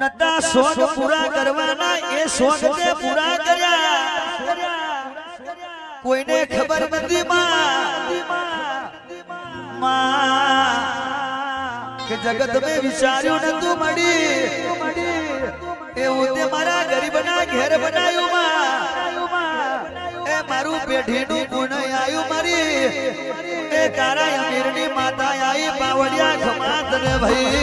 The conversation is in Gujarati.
નતા શોખ પૂરા કરવાના, એ શોખ તે પૂરા કર્યા. કોઈને ખબર નથી માં કે જગત મેં વિચાર્યું નતું મળી એવું તે મારા ગરીબના ઘેર બનાયું માં. એ મારું પેઢીનું ગુણ આયું મારી. એ તારા અમીરની માતા આઈ પાવડિયા ખમાત ને ભાઈ.